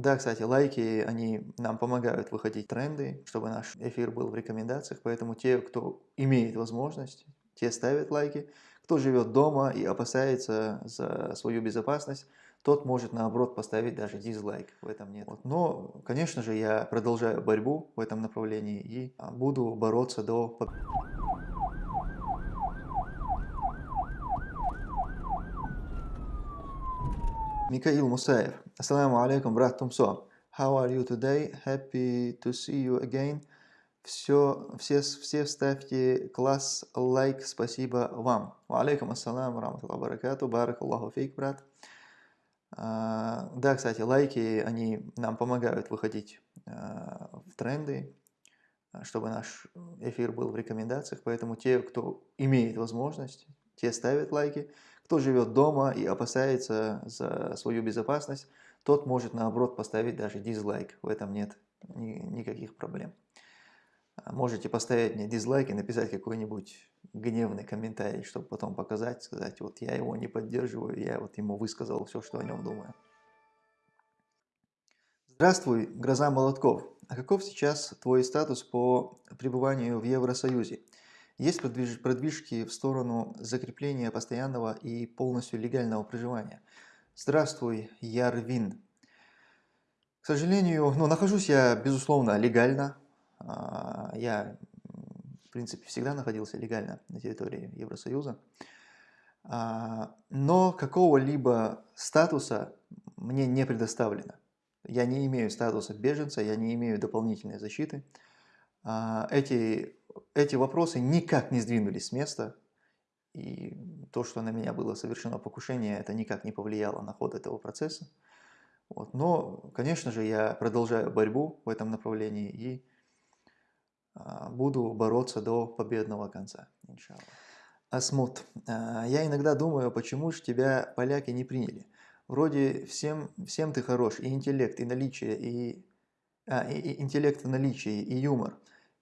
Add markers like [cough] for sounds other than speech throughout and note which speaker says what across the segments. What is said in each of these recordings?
Speaker 1: Да, кстати, лайки, они нам помогают выходить тренды, чтобы наш эфир был в рекомендациях, поэтому те, кто имеет возможность, те ставят лайки. Кто живет дома и опасается за свою безопасность, тот может наоборот поставить даже дизлайк, в этом нет. Вот. Но, конечно же, я продолжаю борьбу в этом направлении и буду бороться до Микаил Мусаев. Ассаламу алейкум, брат Тумсо. How are you today? Happy to see you again. Все, все, все ставьте класс, лайк, спасибо вам. Ва алейкум ассалам, раматуллах баракату, барак Аллаху фейк, брат. А, да, кстати, лайки, они нам помогают выходить а, в тренды, чтобы наш эфир был в рекомендациях, поэтому те, кто имеет возможность, те ставят лайки. Кто живет дома и опасается за свою безопасность, тот может наоборот поставить даже дизлайк, в этом нет ни, никаких проблем. Можете поставить мне дизлайк и написать какой-нибудь гневный комментарий, чтобы потом показать, сказать, вот я его не поддерживаю, я вот ему высказал все, что о нем думаю. Здравствуй, Гроза Молотков. А каков сейчас твой статус по пребыванию в Евросоюзе? Есть продвижки в сторону закрепления постоянного и полностью легального проживания? Здравствуй, Ярвин. К сожалению, ну, нахожусь я, безусловно, легально, а, я, в принципе, всегда находился легально на территории Евросоюза. А, но какого-либо статуса мне не предоставлено. Я не имею статуса беженца, я не имею дополнительной защиты. А, эти, эти вопросы никак не сдвинулись с места. И то, что на меня было совершено покушение, это никак не повлияло на ход этого процесса. Вот. Но, конечно же, я продолжаю борьбу в этом направлении и а, буду бороться до победного конца, иншаллах. Асмут. А, я иногда думаю, почему же тебя поляки не приняли? Вроде всем, всем ты хорош, и интеллект, и наличие, и, а, и, и интеллект в наличии, и юмор,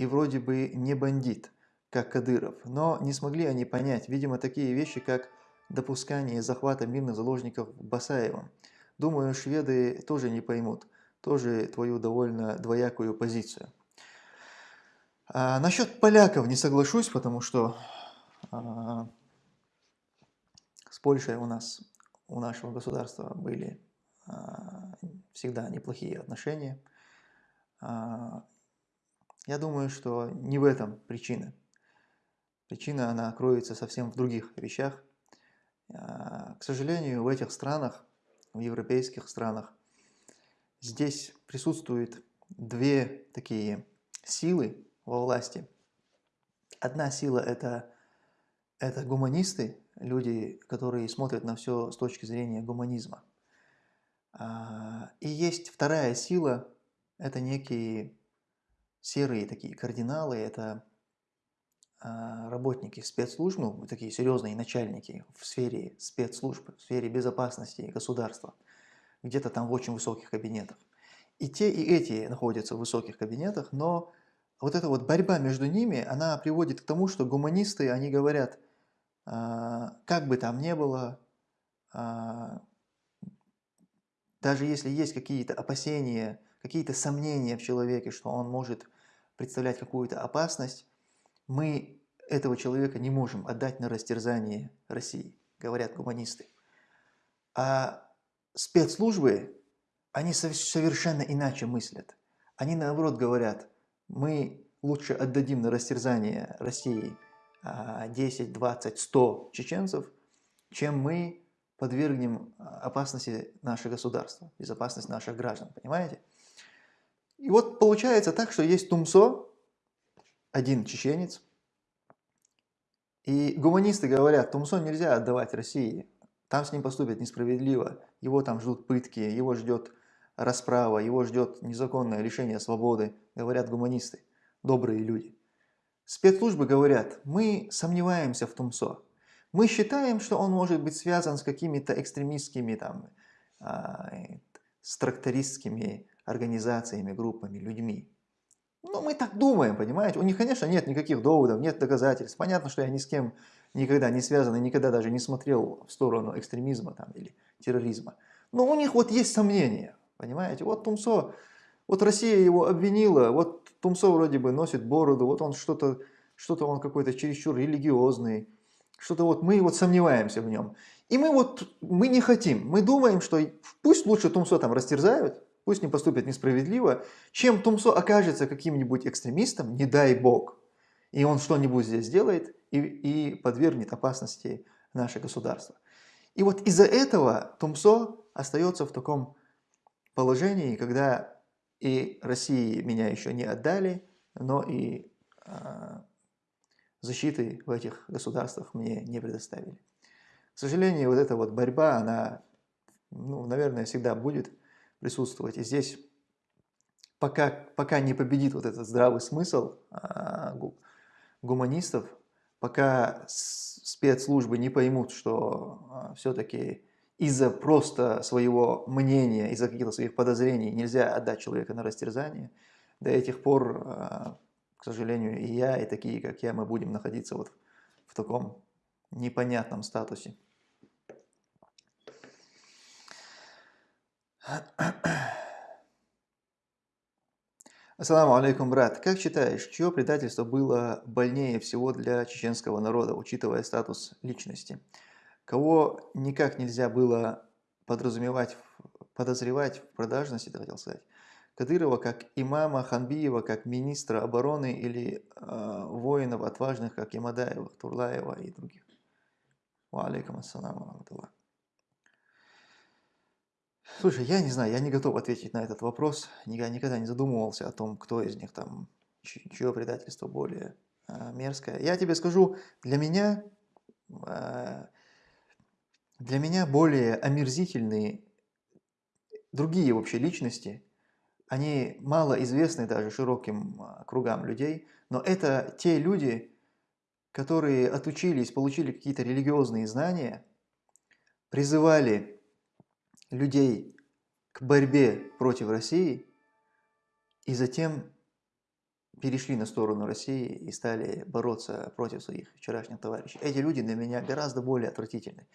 Speaker 1: и вроде бы не бандит, как Кадыров. Но не смогли они понять, видимо, такие вещи, как допускание захвата мирных заложников Басаевым. Думаю, шведы тоже не поймут, тоже твою довольно двоякую позицию. А, насчет поляков не соглашусь, потому что а, с Польшей у нас, у нашего государства были а, всегда неплохие отношения. А, я думаю, что не в этом причина. Причина, она кроется совсем в других вещах. А, к сожалению, в этих странах, в европейских странах, здесь присутствуют две такие силы, во власти. Одна сила это, – это гуманисты, люди, которые смотрят на все с точки зрения гуманизма. А, и есть вторая сила – это некие серые такие кардиналы, это а, работники спецслужб, ну, такие серьезные начальники в сфере спецслужб, в сфере безопасности государства, где-то там в очень высоких кабинетах. И те, и эти находятся в высоких кабинетах, но вот эта вот борьба между ними, она приводит к тому, что гуманисты, они говорят, а, как бы там ни было, а, даже если есть какие-то опасения, какие-то сомнения в человеке, что он может представлять какую-то опасность, мы этого человека не можем отдать на растерзание России, говорят гуманисты. А спецслужбы, они совершенно иначе мыслят. Они наоборот говорят, мы лучше отдадим на растерзание России 10, 20, 100 чеченцев, чем мы подвергнем опасности наше государство, безопасность наших граждан, понимаете? И вот получается так, что есть Тумсо, один чеченец, и гуманисты говорят, Тумсо нельзя отдавать России, там с ним поступят несправедливо, его там ждут пытки, его ждет расправа, его ждет незаконное лишение свободы, говорят гуманисты, добрые люди. Спецслужбы говорят, мы сомневаемся в Тумсо. Мы считаем, что он может быть связан с какими-то экстремистскими, там, а, с трактористскими организациями, группами, людьми. Ну, мы так думаем, понимаете? У них, конечно, нет никаких доводов, нет доказательств. Понятно, что я ни с кем никогда не связан и никогда даже не смотрел в сторону экстремизма там, или терроризма. Но у них вот есть сомнения. Понимаете? Вот Тумсо, вот Россия его обвинила, вот Тумсо вроде бы носит бороду, вот он что-то, что-то он какой-то чересчур религиозный, что-то вот мы вот сомневаемся в нем. И мы вот, мы не хотим, мы думаем, что пусть лучше Тумсо там растерзают, пусть не поступят несправедливо, чем Тумсо окажется каким-нибудь экстремистом, не дай бог, и он что-нибудь здесь сделает и, и подвергнет опасности наше государство. И вот из-за этого Тумсо остается в таком положении, когда и России меня еще не отдали, но и э, защиты в этих государствах мне не предоставили. К сожалению, вот эта вот борьба, она, ну, наверное, всегда будет присутствовать. И здесь пока, пока не победит вот этот здравый смысл э, гуманистов, пока спецслужбы не поймут, что э, все-таки из-за просто своего мнения, из-за каких-то своих подозрений нельзя отдать человека на растерзание, до этих пор, а, к сожалению, и я, и такие, как я, мы будем находиться вот в таком непонятном статусе. Ассаламу алейкум, брат. Как считаешь, чье предательство было больнее всего для чеченского народа, учитывая статус личности? кого никак нельзя было подразумевать, подозревать в продажности, это хотел сказать, Кадырова как имама, Ханбиева как министра обороны или э, воинов отважных, как Имадаева, Турлаева и других. Ва алейкум ассаламу Слушай, я не знаю, я не готов ответить на этот вопрос. Я никогда не задумывался о том, кто из них там, чье предательство более э, мерзкое. Я тебе скажу, для меня э, для меня более омерзительные другие вообще личности, они мало известны даже широким а, кругам людей, но это те люди, которые отучились, получили какие-то религиозные знания, призывали людей к борьбе против России и затем перешли на сторону России и стали бороться против своих вчерашних товарищей. Эти люди для меня гораздо более отвратительны.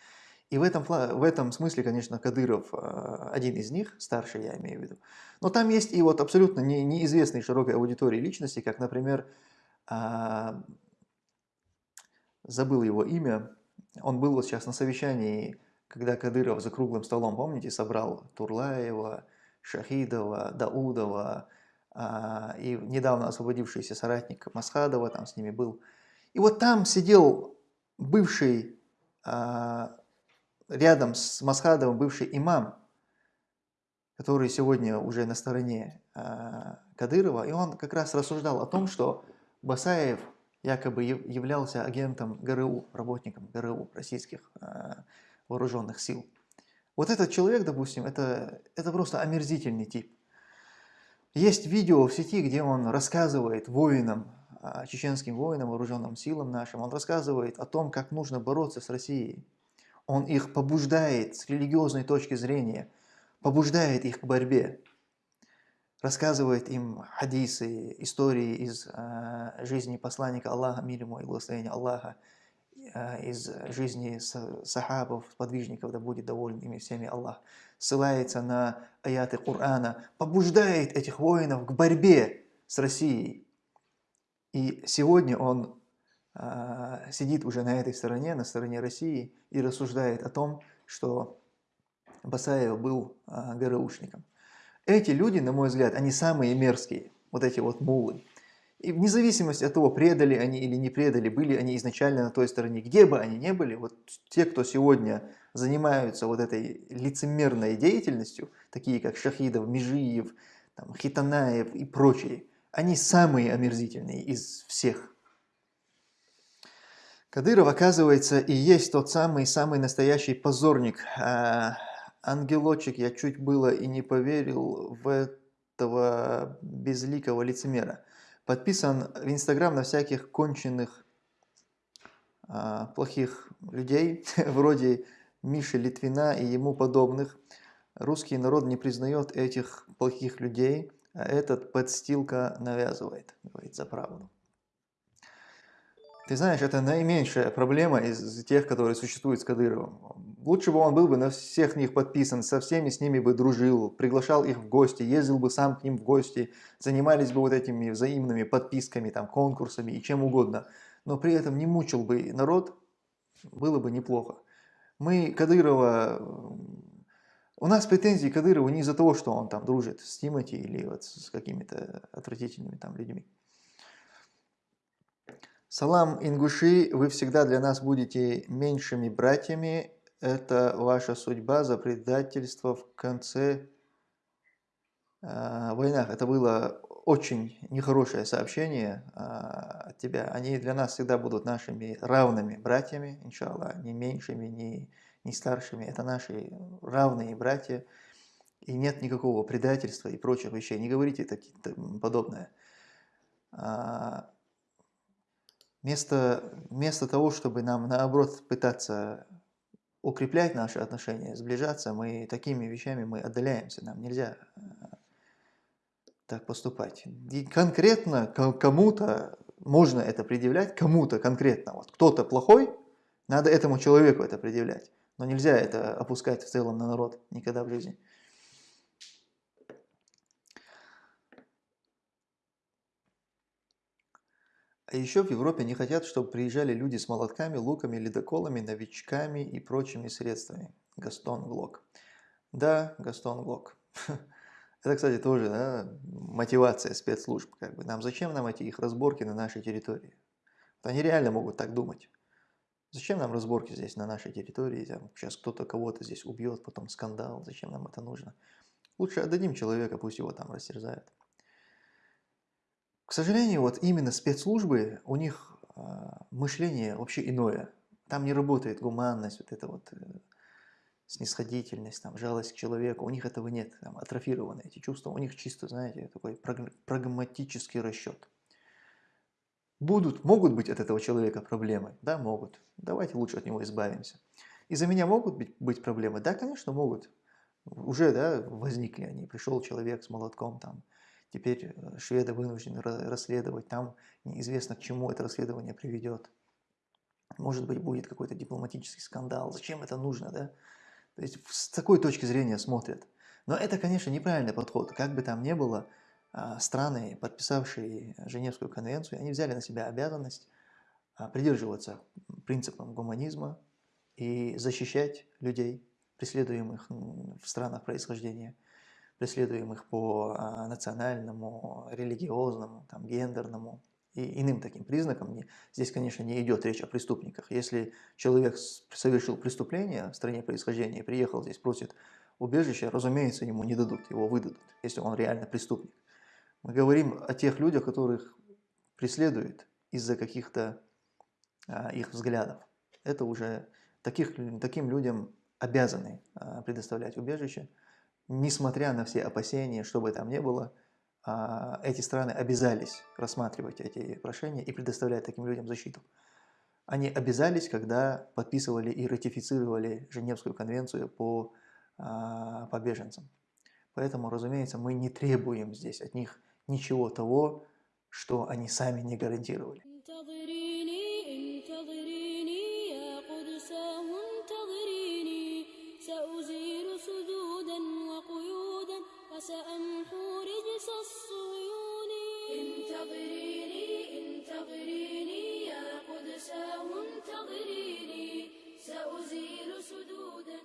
Speaker 1: И в этом, в этом смысле, конечно, Кадыров а, один из них, старший я имею в виду. Но там есть и вот абсолютно не, неизвестные широкой аудитории личности, как, например, а, забыл его имя, он был вот сейчас на совещании, когда Кадыров за круглым столом, помните, собрал Турлаева, Шахидова, Даудова а, и недавно освободившийся соратник Масхадова там с ними был. И вот там сидел бывший рядом с Масхадовым бывший имам, который сегодня уже на стороне э, Кадырова, и он как раз рассуждал о том, что Басаев якобы являлся агентом ГРУ, работником ГРУ, российских э, вооруженных сил. Вот этот человек, допустим, это, это просто омерзительный тип. Есть видео в сети, где он рассказывает воинам, чеченским воинам, вооруженным силам нашим, он рассказывает о том, как нужно бороться с Россией он их побуждает с религиозной точки зрения, побуждает их к борьбе, рассказывает им хадисы, истории из э, жизни посланника Аллаха, мир ему и благословения Аллаха, из жизни сахабов, подвижников, да будет доволен ими всеми Аллах, ссылается на аяты Корана, побуждает этих воинов к борьбе с Россией. И сегодня он а, сидит уже на этой стороне, на стороне России, и рассуждает о том, что Басаев был а, ГРУшником. Эти люди, на мой взгляд, они самые мерзкие, вот эти вот мулы. И вне зависимости от того, предали они или не предали, были они изначально на той стороне, где бы они ни были, вот те, кто сегодня занимаются вот этой лицемерной деятельностью, такие как Шахидов, Межиев, там, Хитанаев и прочие, они самые омерзительные из всех. Кадыров, оказывается, и есть тот самый, самый настоящий позорник. А, ангелочек, я чуть было и не поверил в этого безликого лицемера. Подписан в Инстаграм на всяких конченых а, плохих людей, [laughs] вроде Миши Литвина и ему подобных. Русский народ не признает этих плохих людей, а этот подстилка навязывает, говорит за правду. Ты знаешь, это наименьшая проблема из тех, которые существуют с Кадыровым. Лучше бы он был бы на всех них подписан, со всеми с ними бы дружил, приглашал их в гости, ездил бы сам к ним в гости, занимались бы вот этими взаимными подписками, там, конкурсами и чем угодно. Но при этом не мучил бы народ, было бы неплохо. Мы Кадырова... У нас претензии к Кадырову не из-за того, что он там дружит с Тимати или вот с какими-то отвратительными там людьми. Салам, ингуши, вы всегда для нас будете меньшими братьями. Это ваша судьба за предательство в конце э, войнах. Это было очень нехорошее сообщение э, от тебя. Они для нас всегда будут нашими равными братьями, иншаллах, не меньшими, не, не старшими. Это наши равные братья. И нет никакого предательства и прочих вещей. Не говорите такие, подобное. А, Вместо, вместо того, чтобы нам, наоборот, пытаться укреплять наши отношения, сближаться, мы такими вещами мы отдаляемся. Нам нельзя э, так поступать. И конкретно кому-то можно это предъявлять, кому-то конкретно. Вот кто-то плохой, надо этому человеку это предъявлять. Но нельзя это опускать в целом на народ никогда в жизни. А еще в Европе не хотят, чтобы приезжали люди с молотками, луками, ледоколами, новичками и прочими средствами. Гастон Глок. Да, Гастон Глок. [laughs] Это, кстати, тоже да, мотивация спецслужб. Как бы. Нам зачем нам эти их разборки на нашей территории? Они реально могут так думать. Зачем нам разборки здесь на нашей территории? Там, сейчас кто-то кого-то здесь убьет, потом скандал. Зачем нам это нужно? Лучше отдадим человека, пусть его там растерзают. К сожалению, вот именно спецслужбы, у них э, мышление вообще иное. Там не работает гуманность, вот эта вот э, снисходительность, там, жалость к человеку. У них этого нет, там, атрофированы эти чувства. У них чисто, знаете, такой прагматический расчет. Будут, могут быть от этого человека проблемы? Да, могут. Давайте лучше от него избавимся. Из-за меня могут быть, быть проблемы? Да, конечно, могут. Уже да, возникли они. Пришел человек с молотком, там, Теперь э, шведы вынуждены расследовать, там неизвестно, к чему это расследование приведет. Может быть, будет какой-то дипломатический скандал. Зачем это нужно, да? То есть с такой точки зрения смотрят. Но это, конечно, неправильный подход. Как бы там ни было, а, страны, подписавшие Женевскую конвенцию, они взяли на себя обязанность а, придерживаться принципам гуманизма и защищать людей, преследуемых в странах происхождения преследуемых по а, национальному, религиозному, там, гендерному и иным таким признакам. Здесь, конечно, не идет речь о преступниках. Если человек совершил преступление в стране происхождения приехал здесь, просит убежища, разумеется, ему не дадут, его выдадут, если он реально преступник. Мы говорим о тех людях, которых преследуют из-за каких-то а, их взглядов. Это уже таких, таким людям обязаны а, предоставлять убежище несмотря на все опасения, что бы там ни было, а, эти страны обязались рассматривать эти прошения и предоставлять таким людям защиту. Они обязались, когда подписывали и ратифицировали Женевскую конвенцию по, а, по беженцам. Поэтому, разумеется, мы не требуем здесь от них ничего того, что они сами не гарантировали. سأمحو رجس الصيون انتظريني انتظريني يا قدساه انتظريني سأزيل سدودا.